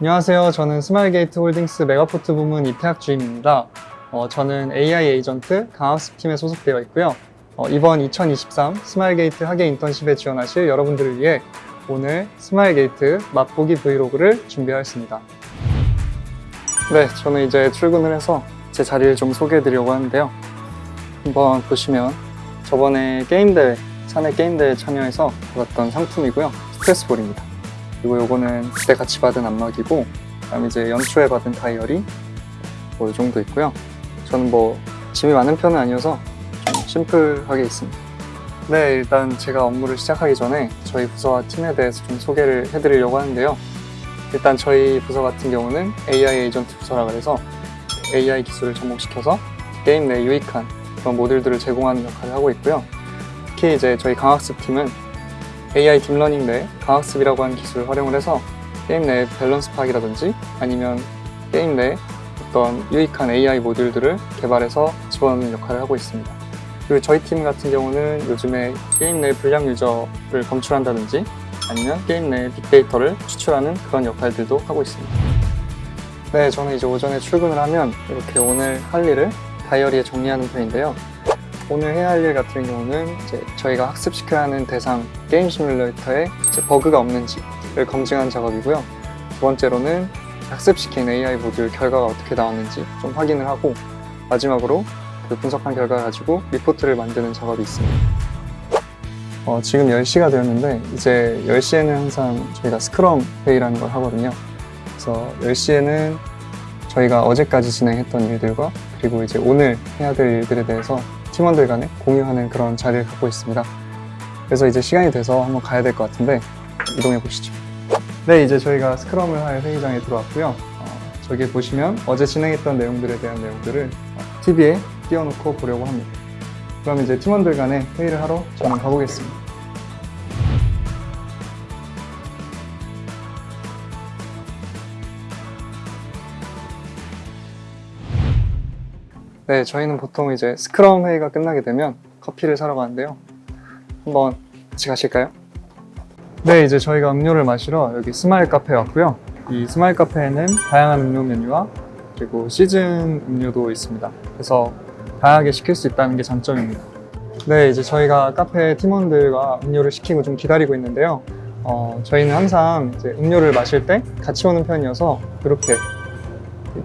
안녕하세요. 저는 스마일게이트 홀딩스 메가포트 부문 이태학 주임입니다. 어, 저는 AI 에이전트 강화학습팀에 소속되어 있고요. 어, 이번 2023 스마일게이트 하계 인턴십에 지원하실 여러분들을 위해 오늘 스마일게이트 맛보기 브이로그를 준비하였습니다. 네, 저는 이제 출근을 해서 제 자리를 좀 소개해 드리려고 하는데요. 한번 보시면 저번에 게임대회, 사내 게임대회 참여해서 받았던 상품이고요. 스트레스볼입니다. 그리고 요거는 그때 같이 받은 안마기고 그다음에 이제 연초에 받은 다이어리 뭐이 정도 있고요. 저는 뭐 짐이 많은 편은 아니어서 좀 심플하게 있습니다. 네, 일단 제가 업무를 시작하기 전에 저희 부서와 팀에 대해서 좀 소개를 해드리려고 하는데요. 일단 저희 부서 같은 경우는 AI 에이전트 부서라 그래서 AI 기술을 접목시켜서 게임 내 유익한 그런 모듈들을 제공하는 역할을 하고 있고요. 특히 이제 저희 강화학습 팀은 AI 딥러닝 내 강화학습이라고 하는 기술을 활용을 해서 게임 내 밸런스 파악이라든지 아니면 게임 내 어떤 유익한 AI 모듈들을 개발해서 집어넣는 역할을 하고 있습니다. 그리고 저희 팀 같은 경우는 요즘에 게임 내 불량 유저를 검출한다든지 아니면 게임 내 빅데이터를 추출하는 그런 역할들도 하고 있습니다. 네, 저는 이제 오전에 출근을 하면 이렇게 오늘 할 일을 다이어리에 정리하는 편인데요. 오늘 해야 할 일 같은 경우는 이제 저희가 학습시켜야 하는 대상 게임 시뮬레이터에 버그가 없는지를 검증하는 작업이고요. 두 번째로는 학습시킨 AI 모듈 결과가 어떻게 나왔는지 좀 확인을 하고 마지막으로 그 분석한 결과 가지고 리포트를 만드는 작업이 있습니다. 어, 지금 10시가 되었는데 이제 10시에는 항상 저희가 스크럼 회의라는 걸 하거든요. 그래서 10시에는 저희가 어제까지 진행했던 일들과 그리고 이제 오늘 해야 될 일들에 대해서 팀원들 간에 공유하는 그런 자리를 갖고 있습니다. 그래서 이제 시간이 돼서 한번 가야 될 것 같은데 이동해 보시죠. 네, 이제 저희가 스크럼을 할 회의장에 들어왔고요. 어, 저기 보시면 어제 진행했던 내용들에 대한 내용들을 TV에 띄워놓고 보려고 합니다. 그럼 이제 팀원들 간에 회의를 하러 저는 가보겠습니다. 네, 저희는 보통 이제 스크럼 회의가 끝나게 되면 커피를 사러 가는데요. 한번 같이 가실까요? 네, 이제 저희가 음료를 마시러 여기 스마일 카페에 왔고요. 이 스마일 카페에는 다양한 음료 메뉴와 그리고 시즌 음료도 있습니다. 그래서 다양하게 시킬 수 있다는 게 장점입니다. 네, 이제 저희가 카페 팀원들과 음료를 시키고 좀 기다리고 있는데요. 어, 저희는 항상 이제 음료를 마실 때 같이 오는 편이어서 이렇게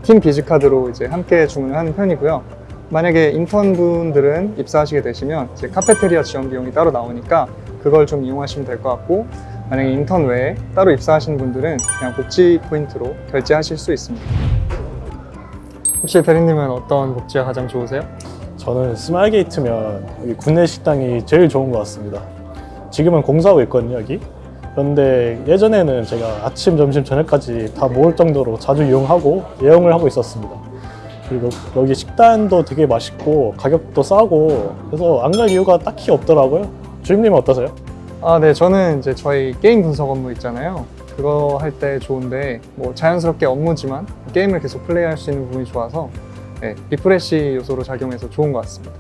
팀 비즈카드로 이제 함께 주문을 하는 편이고요. 만약에 인턴분들은 입사하시게 되시면 이제 카페테리아 지원 비용이 따로 나오니까 그걸 좀 이용하시면 될 것 같고 만약에 인턴 외에 따로 입사하시는 분들은 그냥 복지 포인트로 결제하실 수 있습니다. 혹시 대리님은 어떤 복지가 가장 좋으세요? 저는 스마일게이트면 구내식당이 제일 좋은 것 같습니다. 지금은 공사하고 있거든요, 여기. 그런데 예전에는 제가 아침, 점심, 저녁까지 다 먹을 정도로 자주 이용하고 이용을 하고 있었습니다. 그리고 여기 식단도 되게 맛있고 가격도 싸고 그래서 안 갈 이유가 딱히 없더라고요. 주임님은 어떠세요? 아, 네, 저는 이제 저희 게임 분석 업무 있잖아요. 그거 할 때 좋은데 뭐 자연스럽게 업무지만 게임을 계속 플레이할 수 있는 부분이 좋아서 네, 리프레시 요소로 작용해서 좋은 것 같습니다.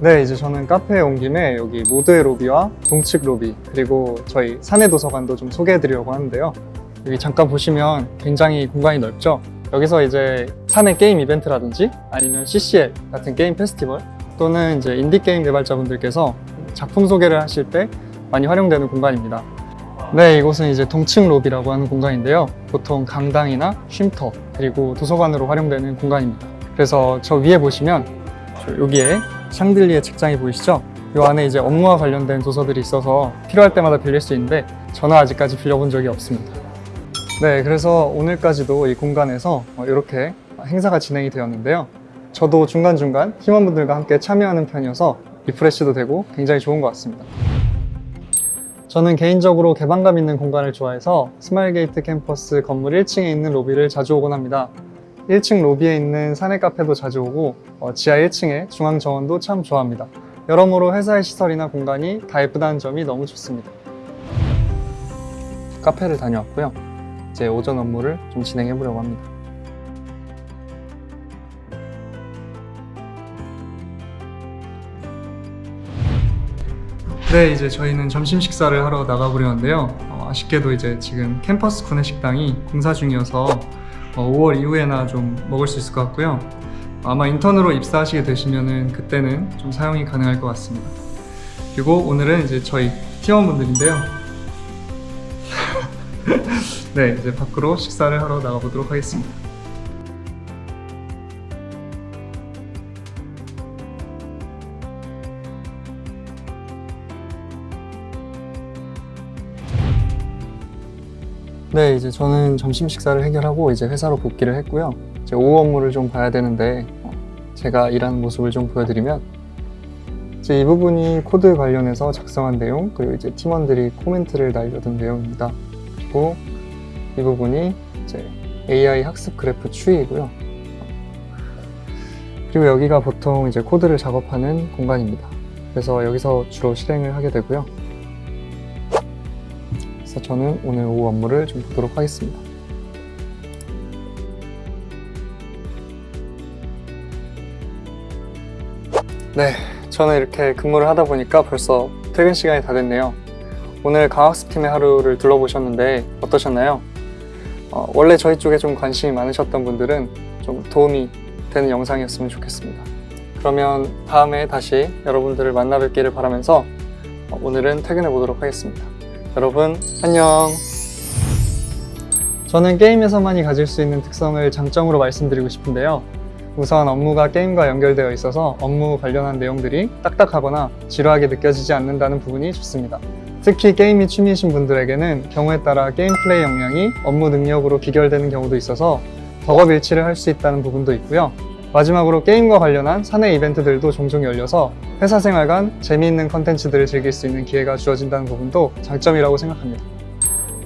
네, 이제 저는 카페에 온 김에 여기 모드의 로비와 동측 로비 그리고 저희 사내 도서관도 좀 소개해 드리려고 하는데요. 여기 잠깐 보시면 굉장히 공간이 넓죠. 여기서 이제 사내 게임 이벤트라든지 아니면 CCL 같은 게임 페스티벌 또는 이제 인디 게임 개발자분들께서 작품 소개를 하실 때 많이 활용되는 공간입니다. 네, 이곳은 이제 동측 로비라고 하는 공간인데요. 보통 강당이나 쉼터 그리고 도서관으로 활용되는 공간입니다. 그래서 저 위에 보시면 저 여기에 샹들리에 책장이 보이시죠? 이 안에 이제 업무와 관련된 도서들이 있어서 필요할 때마다 빌릴 수 있는데 저는 아직까지 빌려본 적이 없습니다. 네, 그래서 오늘까지도 이 공간에서 이렇게 행사가 진행이 되었는데요. 저도 중간중간 팀원분들과 함께 참여하는 편이어서 리프레시도 되고 굉장히 좋은 것 같습니다. 저는 개인적으로 개방감 있는 공간을 좋아해서 스마일게이트 캠퍼스 건물 1층에 있는 로비를 자주 오곤 합니다. 1층 로비에 있는 사내 카페도 자주 오고 어, 지하 1층의 중앙 정원도 참 좋아합니다. 여러모로 회사의 시설이나 공간이 다 예쁘다는 점이 너무 좋습니다. 카페를 다녀왔고요. 이제 오전 업무를 좀 진행해 보려고 합니다. 네, 이제 저희는 점심 식사를 하러 나가보려는데요. 어, 아쉽게도 이제 지금 캠퍼스 구내식당이 공사 중이어서 어, 5월 이후에나 좀 먹을 수 있을 것 같고요. 아마 인턴으로 입사하시게 되시면은 그때는 좀 사용이 가능할 것 같습니다. 그리고 오늘은 이제 저희 팀원분들인데요. 네, 이제 밖으로 식사를 하러 나가보도록 하겠습니다. 네, 이제 저는 점심 식사를 해결하고 이제 회사로 복귀를 했고요. 이제 오후 업무를 좀 봐야 되는데 어, 제가 일하는 모습을 좀 보여드리면 이제 이 부분이 코드 관련해서 작성한 내용 그리고 이제 팀원들이 코멘트를 날려둔 내용입니다. 그리고 이 부분이 이제 AI 학습 그래프 추이이고요. 그리고 여기가 보통 이제 코드를 작업하는 공간입니다. 그래서 여기서 주로 실행을 하게 되고요. 그래서 저는 오늘 오후 업무를 좀 보도록 하겠습니다. 네, 저는 이렇게 근무를 하다 보니까 벌써 퇴근 시간이 다 됐네요. 오늘 강학습팀의 하루를 둘러보셨는데 어떠셨나요? 어, 원래 저희 쪽에 좀 관심이 많으셨던 분들은 좀 도움이 되는 영상이었으면 좋겠습니다. 그러면 다음에 다시 여러분들을 만나 뵙기를 바라면서 어, 오늘은 퇴근해 보도록 하겠습니다. 여러분 안녕. 저는 게임에서만이 가질 수 있는 특성을 장점으로 말씀드리고 싶은데요. 우선 업무가 게임과 연결되어 있어서 업무 관련한 내용들이 딱딱하거나 지루하게 느껴지지 않는다는 부분이 좋습니다. 특히 게임이 취미이신 분들에게는 경우에 따라 게임 플레이 역량이 업무 능력으로 비결되는 경우도 있어서 덕업 일치를 할 수 있다는 부분도 있고요. 마지막으로 게임과 관련한 사내 이벤트들도 종종 열려서 회사 생활 간 재미있는 컨텐츠들을 즐길 수 있는 기회가 주어진다는 부분도 장점이라고 생각합니다.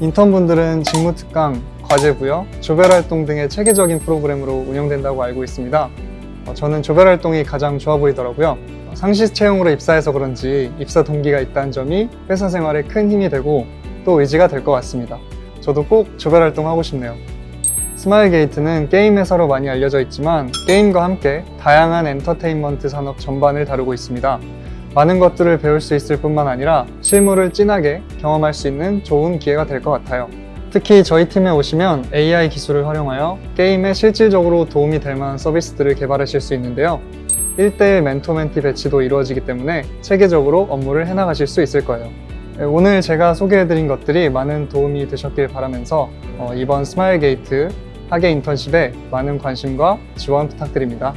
인턴분들은 직무 특강, 과제 부여, 조별 활동 등의 체계적인 프로그램으로 운영된다고 알고 있습니다. 어, 저는 조별 활동이 가장 좋아 보이더라고요. 어, 상시 채용으로 입사해서 그런지 입사 동기가 있다는 점이 회사 생활에 큰 힘이 되고 또 의지가 될 것 같습니다. 저도 꼭 조별 활동 하고 싶네요. 스마일 게이트는 게임 회사로 많이 알려져 있지만 게임과 함께 다양한 엔터테인먼트 산업 전반을 다루고 있습니다. 많은 것들을 배울 수 있을 뿐만 아니라 실무를 진하게 경험할 수 있는 좋은 기회가 될 것 같아요. 특히 저희 팀에 오시면 AI 기술을 활용하여 게임에 실질적으로 도움이 될 만한 서비스들을 개발하실 수 있는데요. 1대1 멘토 멘티 배치도 이루어지기 때문에 체계적으로 업무를 해나가실 수 있을 거예요. 네, 오늘 제가 소개해드린 것들이 많은 도움이 되셨길 바라면서 어, 이번 스마일게이트 하계 인턴십에 많은 관심과 지원 부탁드립니다.